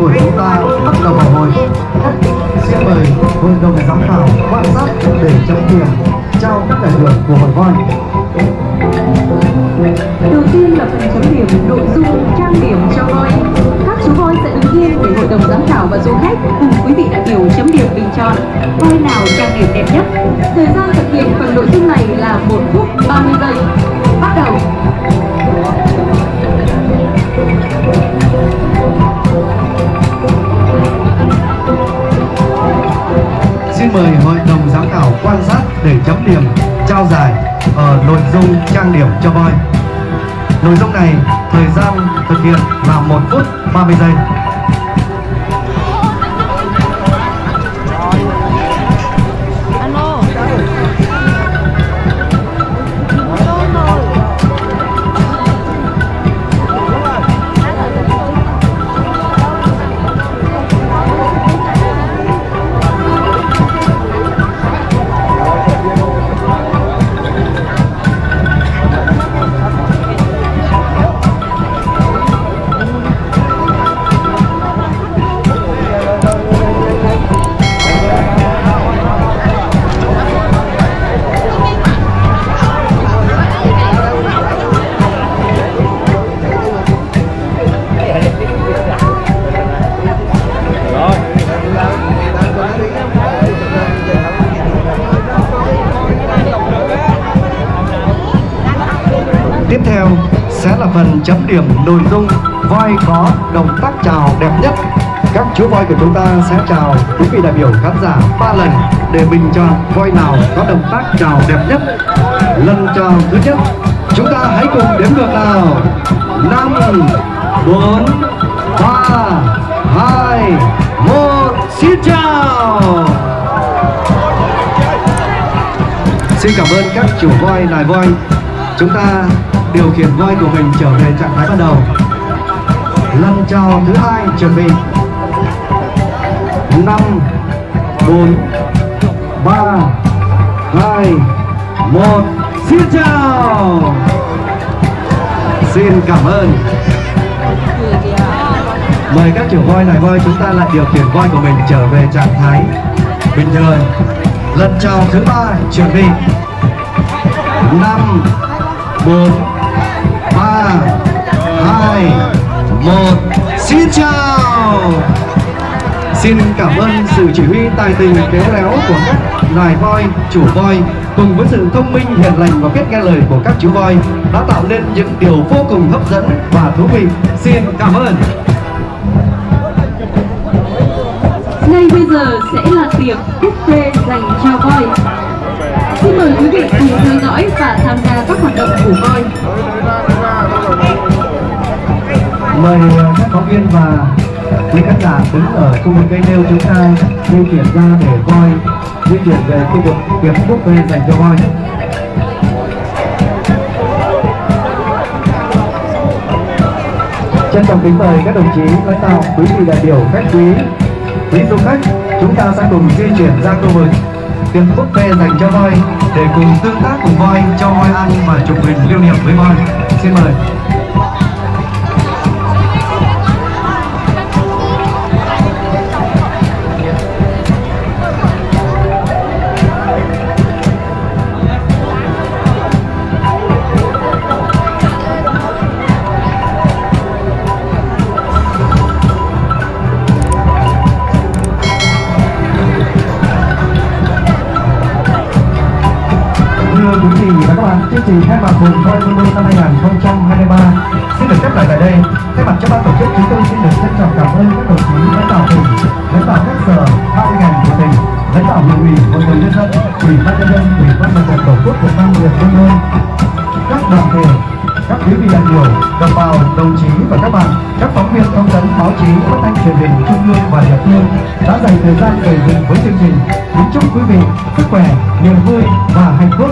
của chúng ta bắt đầu vào hội. Xin mời hội đồng giám khảo, quan sát để chấm điểm, trao các giải thưởng của hội voi. Đầu tiên là phần chấm điểm, nội dung, trang điểm cho voi. Các chú voi sẽ đứng riêng để hội đồng giám khảo và du khách cùng quý vị đại biểu chấm điểm bình chọn voi nào trang điểm đẹp nhất. Thời gian thực hiện phần nội dung này là một phút 30 giây. Xin mời hội đồng giám khảo quan sát để chấm điểm, trao giải ở nội dung trang điểm cho voi. Nội dung này thời gian thực hiện là 1 phút 30 giây. Tiếp theo sẽ là phần chấm điểm nội dung voi có động tác chào đẹp nhất. Các chú voi của chúng ta sẽ chào quý vị đại biểu khán giả ba lần để bình chọn voi nào có động tác chào đẹp nhất. Lần chào thứ nhất, chúng ta hãy cùng đếm ngược nào. năm bốn ba hai một xin chào Xin cảm ơn các chủ voi nài voi Chúng ta điều khiển voi của mình trở về trạng thái ban đầu. Lần chào thứ hai chuẩn bị. Năm, bốn, ba, hai, một, Xin chào. Xin cảm ơn. Mời các chủ voi này voi chúng ta lại điều khiển voi của mình trở về trạng thái bình thường. Lần chào thứ ba chuẩn bị. Năm, bốn ba hai một Xin chào Xin cảm ơn sự chỉ huy tài tình khéo léo của các nài voi, chủ voi cùng với sự thông minh hiền lành và biết nghe lời của các chú voi đã tạo nên những điều vô cùng hấp dẫn và thú vị. Xin cảm ơn. Ngay bây giờ sẽ là tiệc buffet dành cho voi. Xin mời quý vị cùng theo dõi và tham gia các hoạt động của voi. Mời ờ, các phóng viên và quý khán giả đứng ở khu vực cây nêu chúng ta di chuyển ra để voi di chuyển về khu vực tiệc về dành cho voi. Trân trọng kính mời các đồng chí lãnh đạo, quý vị đại biểu, khách quý, quý du khách, chúng ta sẽ cùng di chuyển ra khu vực tiệc buffet dành cho voi để cùng tương tác cùng voi, cho voi ăn và chụp hình lưu niệm với voi. Xin mời. Quý vị và các bạn, chương trình khai mạc vùng voi Mô năm 2023 xin được khép lại tại đây. Thay mặt cho ban tổ chức, chúng tôi xin được trân trọng cảm ơn các đồng chí lãnh đạo tỉnh, lãnh đạo các sở, ban ngành của tỉnh, lãnh đạo huyện ủy, hội đồng nhân dân, ủy ban nhân dân, ủy ban mặt trận tổ quốc việt nam huyện Vân Đôn, các đoàn thể, các quý vị đại biểu, đồng bào, đồng chí và các bạn, các phóng viên thông tấn báo chí, phát thanh truyền hình trung ương và địa phương đã dành thời gian về dự với chương trình. Kính chúc quý vị sức khỏe, niềm vui và hạnh phúc.